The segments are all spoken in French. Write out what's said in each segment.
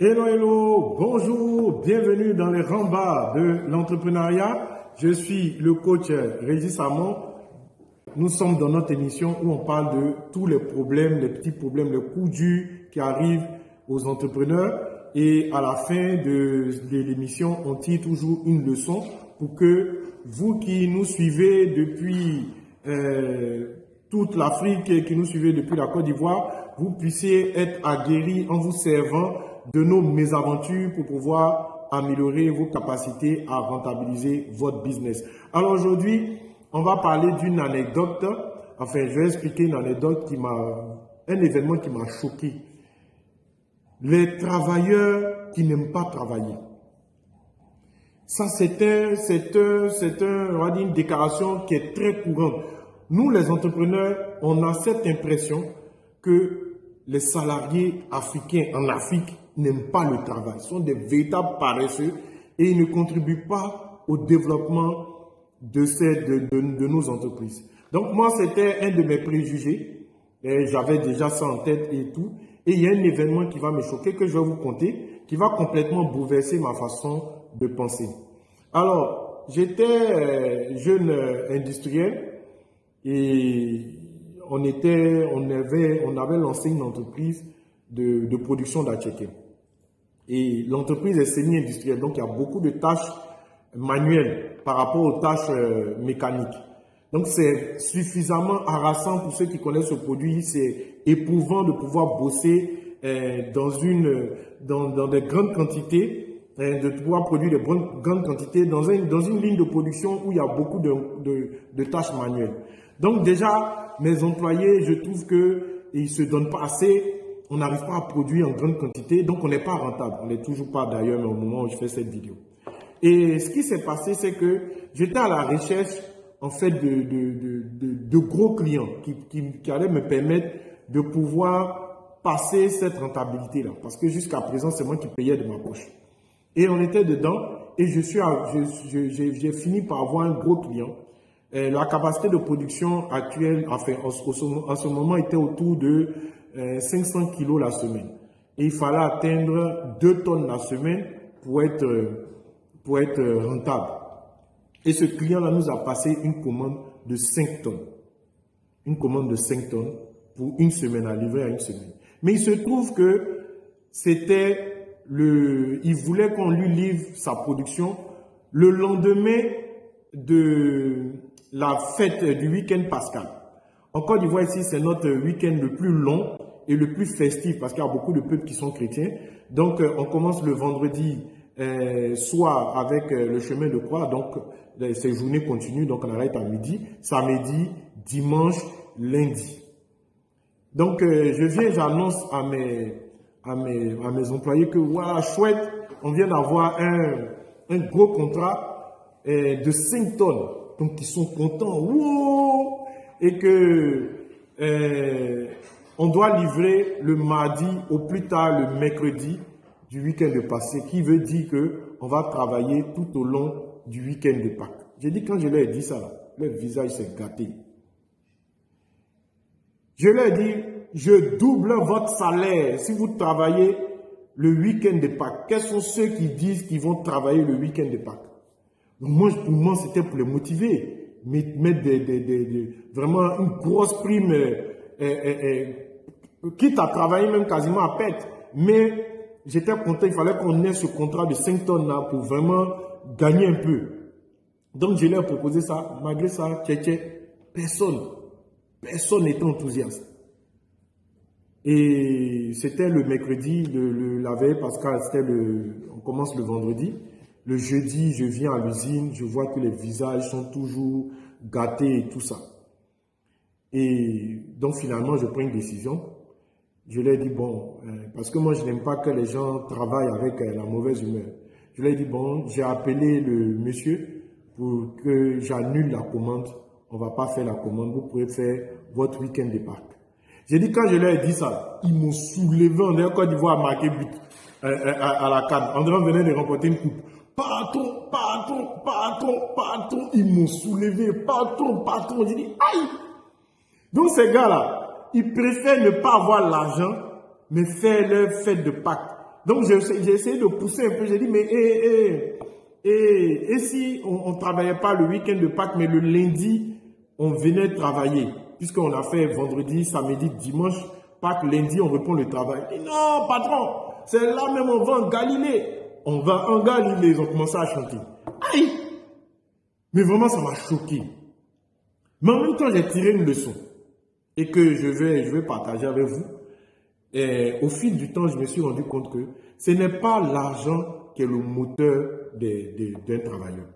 Hello, hello, bonjour, bienvenue dans les rembats de l'entrepreneuriat. Je suis le coach Régis Samon. Nous sommes dans notre émission où on parle de tous les problèmes, les petits problèmes, les coups durs qui arrivent aux entrepreneurs. Et à la fin de, l'émission, on tire toujours une leçon pour que vous qui nous suivez depuis euh, toute l'Afrique, qui nous suivez depuis la Côte d'Ivoire, vous puissiez être aguerris en vous servant de nos mésaventures pour pouvoir améliorer vos capacités à rentabiliser votre business. Alors aujourd'hui, on va parler d'une anecdote. Enfin, je vais expliquer une anecdote qui m'a, un événement qui m'a choqué. Les travailleurs qui n'aiment pas travailler. Ça, c'est un, un, un, on une déclaration qui est très courante. Nous, les entrepreneurs, on a cette impression que les salariés africains en Afrique n'aiment pas le travail, sont des véritables paresseux et ils ne contribuent pas au développement de, ces, de, de, nos entreprises. Donc moi, c'était un de mes préjugés. J'avais déjà ça en tête et tout. Et il y a un événement qui va me choquer, que je vais vous conter, qui va complètement bouleverser ma façon de penser. Alors, j'étais euh, jeune euh, industriel et on, était, on, avait, on avait lancé une entreprise de, de production d'achèques. Et l'entreprise est semi-industrielle, donc il y a beaucoup de tâches manuelles par rapport aux tâches euh, mécaniques. Donc c'est suffisamment harassant pour ceux qui connaissent ce produit, c'est éprouvant de pouvoir bosser euh, dans, une, dans, dans des grandes quantités, euh, de pouvoir produire des grandes quantités dans une, dans une ligne de production où il y a beaucoup de, de, de tâches manuelles. Donc déjà, mes employés, je trouve qu'ils ne se donnent pas assez on n'arrive pas à produire en grande quantité, donc on n'est pas rentable. On n'est toujours pas d'ailleurs, mais au moment où je fais cette vidéo. Et ce qui s'est passé, c'est que j'étais à la recherche, en fait, de, de, gros clients qui, qui, allaient me permettre de pouvoir passer cette rentabilité-là. Parce que jusqu'à présent, c'est moi qui payais de ma poche. Et on était dedans, et je suis, j'ai fini par avoir un gros client. la capacité de production actuelle, enfin, en, en ce moment, était autour de 500 euh, kilos la semaine. Et il fallait atteindre 2 tonnes la semaine pour être, pour être rentable. Et ce client-là nous a passé une commande de 5 tonnes. Une commande de 5 tonnes pour une semaine, à livrer à une semaine. Mais il se trouve que c'était le, il voulait qu'on lui livre sa production le lendemain de la fête du week-end pascal. En Côte d'Ivoire, ici, c'est notre week-end le plus long et le plus festif parce qu'il y a beaucoup de peuples qui sont chrétiens. Donc, euh, on commence le vendredi euh, soir avec euh, le chemin de croix. Donc, ces journées continuent. Donc, on arrête à midi, samedi, dimanche, lundi. Donc, je viens, j'annonce à mes, à, mes, à mes employés que voilà, chouette, on vient d'avoir un, un gros contrat de 5 tonnes. Donc, ils sont contents. Wow! Et que on doit livrer le mardi au plus tard le mercredi du week-end de passé, qui veut dire que on va travailler tout au long du week-end de Pâques. J'ai dit, quand je leur ai dit ça, leur visage s'est gâté. Je leur ai dit, je double votre salaire si vous travaillez le week-end de Pâques. Quels sont ceux qui disent qu'ils vont travailler le week-end de Pâques? Moi, pour moi, c'était pour les motiver. Mettre vraiment une grosse prime euh, euh, quitte à travailler même quasiment à pète. Mais j'étais content, il fallait qu'on ait ce contrat de 5 tonnes là pour vraiment gagner un peu. Donc je leur ai proposé ça, malgré ça, personne, personne n'était enthousiaste. Et c'était le mercredi, la veille, parce que le, on commence le vendredi. Le jeudi, je viens à l'usine, je vois que les visages sont toujours gâtés et tout ça. Et donc finalement, je prends une décision je lui ai dit, bon, euh, parce que moi, je n'aime pas que les gens travaillent avec euh, la mauvaise humeur. Je lui ai dit, bon, j'ai appelé le monsieur pour que j'annule la commande. On ne va pas faire la commande, vous pouvez faire votre week-end de Pâques. J'ai dit, quand je leur ai dit ça, ils m'ont soulevé. On dirait quand ils voient marquer but euh, à, la canne. On dirait venir de remporter une coupe. Patron, patron, patron, patron. Ils m'ont soulevé. Patron, patron. J'ai dit, aïe. Donc ces gars-là, ils préfèrent ne pas avoir l'argent, mais faire leur fête de Pâques. Donc, j'ai essayé de pousser un peu. J'ai dit, mais et, et, et, et si on ne travaillait pas le week-end de Pâques, mais le lundi, on venait travailler, puisqu'on a fait vendredi, samedi, dimanche, Pâques, lundi, on reprend le travail. Non, patron, c'est là même, on va en Galilée. On va en Galilée, ils ont commencé à chanter. Aïe Mais vraiment, ça m'a choqué. Mais en même temps, j'ai tiré une leçon et que je vais, je vais partager avec vous. Et au fil du temps, je me suis rendu compte que ce n'est pas l'argent qui est le moteur d'un travailleur.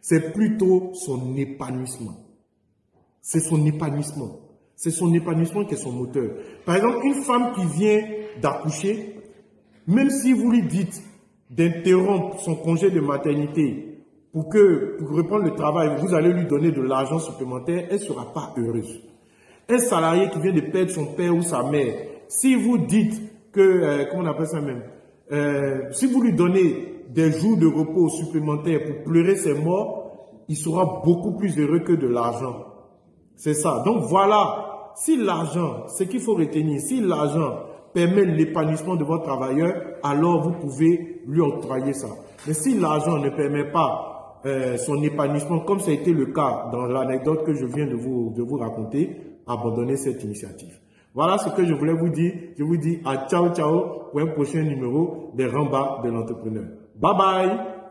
C'est plutôt son épanouissement. C'est son épanouissement. C'est son épanouissement qui est son moteur. Par exemple, une femme qui vient d'accoucher, même si vous lui dites d'interrompre son congé de maternité pour que pour reprendre le travail, vous allez lui donner de l'argent supplémentaire, elle ne sera pas heureuse. Un salarié qui vient de perdre son père ou sa mère, si vous dites que, euh, comment on appelle ça même, euh, si vous lui donnez des jours de repos supplémentaires pour pleurer ses morts, il sera beaucoup plus heureux que de l'argent. C'est ça. Donc voilà, si l'argent, ce qu'il faut retenir, si l'argent permet l'épanouissement de votre travailleur, alors vous pouvez lui octroyer ça. Mais si l'argent ne permet pas euh, son épanouissement, comme ça a été le cas dans l'anecdote que je viens de vous, de vous raconter, abandonnez cette initiative. Voilà ce que je voulais vous dire. Je vous dis à ciao ciao pour un prochain numéro des Rambas de l'entrepreneur. Bye bye